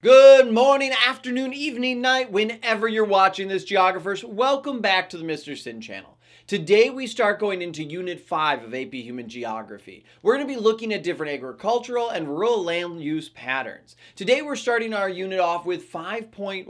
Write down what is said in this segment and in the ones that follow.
Good morning, afternoon, evening, night, whenever you're watching this, geographers. Welcome back to the Mr. Sinn channel. Today we start going into Unit 5 of AP Human Geography. We're going to be looking at different agricultural and rural land use patterns. Today we're starting our unit off with 5.1,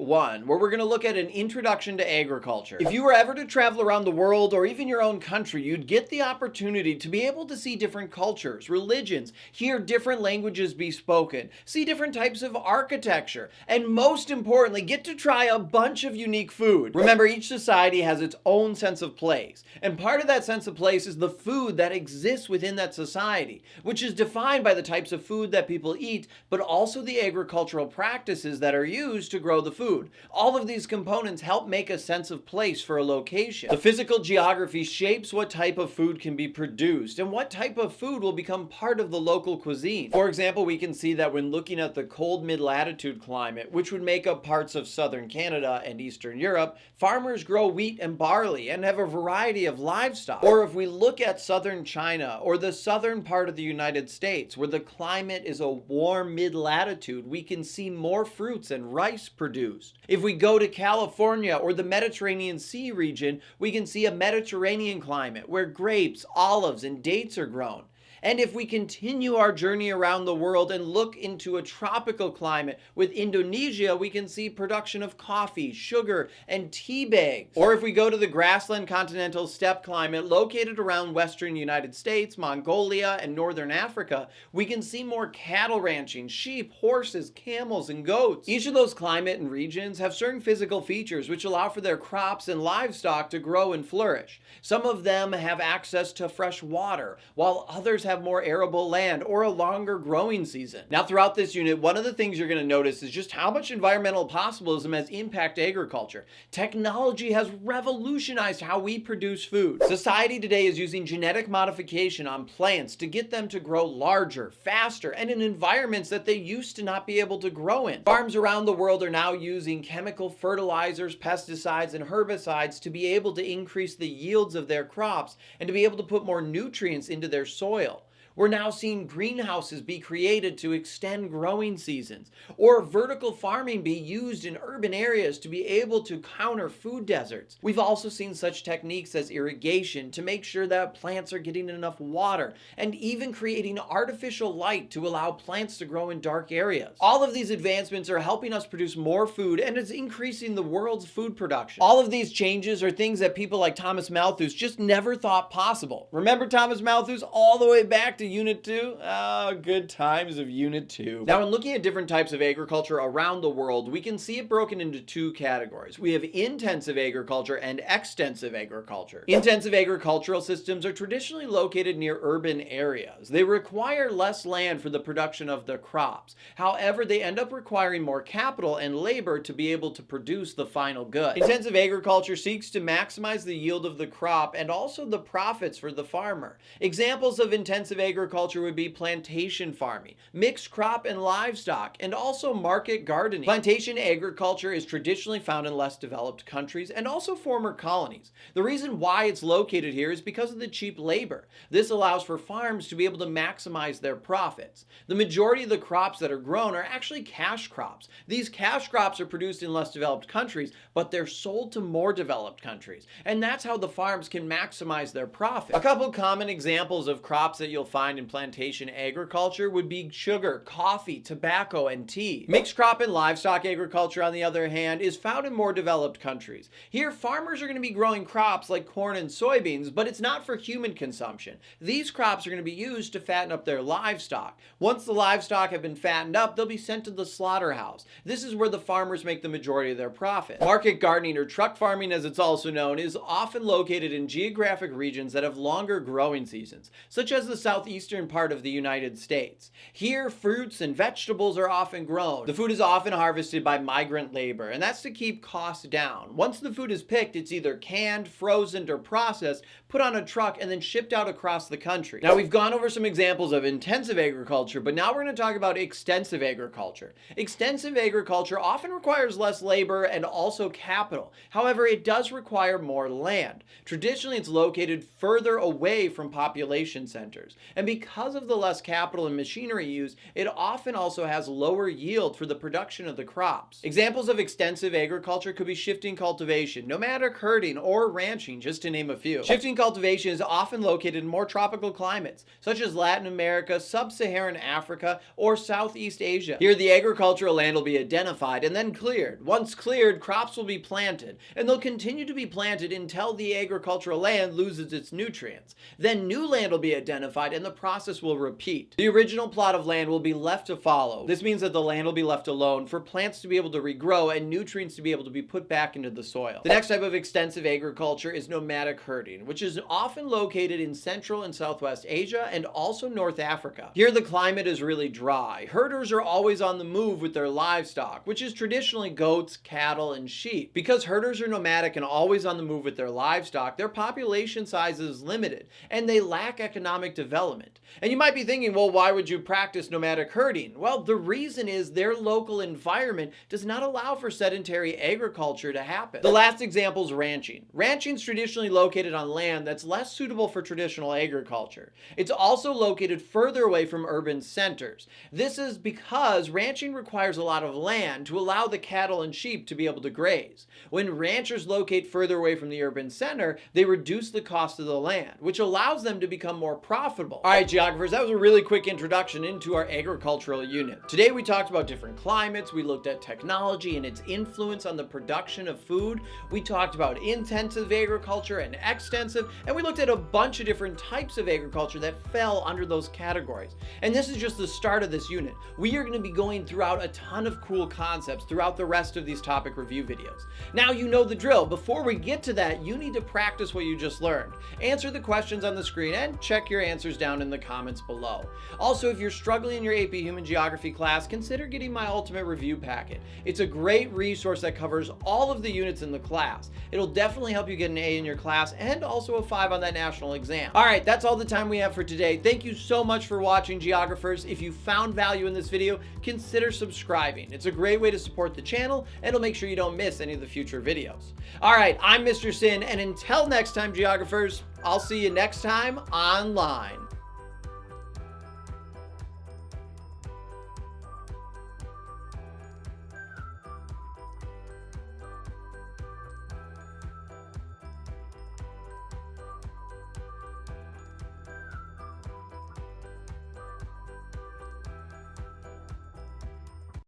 where we're going to look at an introduction to agriculture. If you were ever to travel around the world or even your own country, you'd get the opportunity to be able to see different cultures, religions, hear different languages be spoken, see different types of architecture, and most importantly, get to try a bunch of unique food. Remember, each society has its own sense of place. And part of that sense of place is the food that exists within that society, which is defined by the types of food that people eat, but also the agricultural practices that are used to grow the food. All of these components help make a sense of place for a location. The physical geography shapes what type of food can be produced and what type of food will become part of the local cuisine. For example, we can see that when looking at the cold mid-latitude climate, which would make up parts of southern Canada and eastern Europe, farmers grow wheat and barley and have a variety variety of livestock. Or if we look at southern China or the southern part of the United States where the climate is a warm mid-latitude, we can see more fruits and rice produced. If we go to California or the Mediterranean Sea region, we can see a Mediterranean climate where grapes, olives, and dates are grown. And if we continue our journey around the world and look into a tropical climate with Indonesia, we can see production of coffee, sugar, and tea bags. Or if we go to the grassland continental steppe climate located around western United States, Mongolia, and northern Africa, we can see more cattle ranching, sheep, horses, camels, and goats. Each of those climate and regions have certain physical features which allow for their crops and livestock to grow and flourish. Some of them have access to fresh water, while others have more arable land or a longer growing season. Now throughout this unit, one of the things you're going to notice is just how much environmental possibilism has impacted agriculture. Technology has revolutionized how we produce food. Society today is using genetic modification on plants to get them to grow larger, faster, and in environments that they used to not be able to grow in. Farms around the world are now using chemical fertilizers, pesticides, and herbicides to be able to increase the yields of their crops and to be able to put more nutrients into their soil. We're now seeing greenhouses be created to extend growing seasons, or vertical farming be used in urban areas to be able to counter food deserts. We've also seen such techniques as irrigation to make sure that plants are getting enough water, and even creating artificial light to allow plants to grow in dark areas. All of these advancements are helping us produce more food and it's increasing the world's food production. All of these changes are things that people like Thomas Malthus just never thought possible. Remember Thomas Malthus all the way back to Unit 2? Oh, ah, good times of Unit 2. Now, in looking at different types of agriculture around the world, we can see it broken into two categories. We have intensive agriculture and extensive agriculture. Intensive agricultural systems are traditionally located near urban areas. They require less land for the production of the crops. However, they end up requiring more capital and labor to be able to produce the final good. Intensive agriculture seeks to maximize the yield of the crop and also the profits for the farmer. Examples of intensive agriculture would be plantation farming, mixed crop and livestock, and also market gardening. Plantation agriculture is traditionally found in less developed countries and also former colonies. The reason why it's located here is because of the cheap labor. This allows for farms to be able to maximize their profits. The majority of the crops that are grown are actually cash crops. These cash crops are produced in less developed countries, but they're sold to more developed countries. And that's how the farms can maximize their profit. A couple common examples of crops that you'll find find in plantation agriculture would be sugar, coffee, tobacco, and tea. Mixed crop and livestock agriculture, on the other hand, is found in more developed countries. Here, farmers are going to be growing crops like corn and soybeans, but it's not for human consumption. These crops are going to be used to fatten up their livestock. Once the livestock have been fattened up, they'll be sent to the slaughterhouse. This is where the farmers make the majority of their profit. Market gardening, or truck farming as it's also known, is often located in geographic regions that have longer growing seasons, such as the southeast eastern part of the United States. Here, fruits and vegetables are often grown. The food is often harvested by migrant labor, and that's to keep costs down. Once the food is picked, it's either canned, frozen, or processed, put on a truck, and then shipped out across the country. Now, we've gone over some examples of intensive agriculture, but now we're going to talk about extensive agriculture. Extensive agriculture often requires less labor and also capital. However, it does require more land. Traditionally, it's located further away from population centers. And because of the less capital and machinery used, it often also has lower yield for the production of the crops. Examples of extensive agriculture could be shifting cultivation, nomadic herding, or ranching, just to name a few. Shifting cultivation is often located in more tropical climates, such as Latin America, Sub-Saharan Africa, or Southeast Asia. Here, the agricultural land will be identified and then cleared. Once cleared, crops will be planted, and they'll continue to be planted until the agricultural land loses its nutrients. Then new land will be identified and the process will repeat. The original plot of land will be left to fallow. This means that the land will be left alone for plants to be able to regrow and nutrients to be able to be put back into the soil. The next type of extensive agriculture is nomadic herding, which is often located in Central and Southwest Asia and also North Africa. Here the climate is really dry. Herders are always on the move with their livestock, which is traditionally goats, cattle, and sheep. Because herders are nomadic and always on the move with their livestock, their population size is limited and they lack economic development. And you might be thinking, well, why would you practice nomadic herding? Well, the reason is their local environment does not allow for sedentary agriculture to happen. The last example is ranching. Ranching is traditionally located on land that's less suitable for traditional agriculture. It's also located further away from urban centers. This is because ranching requires a lot of land to allow the cattle and sheep to be able to graze. When ranchers locate further away from the urban center, they reduce the cost of the land, which allows them to become more profitable. All right, geographers, that was a really quick introduction into our agricultural unit. Today we talked about different climates, we looked at technology and its influence on the production of food, we talked about intensive agriculture and extensive, and we looked at a bunch of different types of agriculture that fell under those categories. And this is just the start of this unit. We are going to be going throughout a ton of cool concepts throughout the rest of these topic review videos. Now you know the drill. Before we get to that, you need to practice what you just learned. Answer the questions on the screen and check your answers down in the comments below. Also, if you're struggling in your AP Human Geography class, consider getting my Ultimate Review Packet. It's a great resource that covers all of the units in the class. It'll definitely help you get an A in your class and also a 5 on that national exam. All right, that's all the time we have for today. Thank you so much for watching, geographers. If you found value in this video, consider subscribing. It's a great way to support the channel and it'll make sure you don't miss any of the future videos. All right, I'm Mr. Sinn, and until next time, geographers, I'll see you next time online.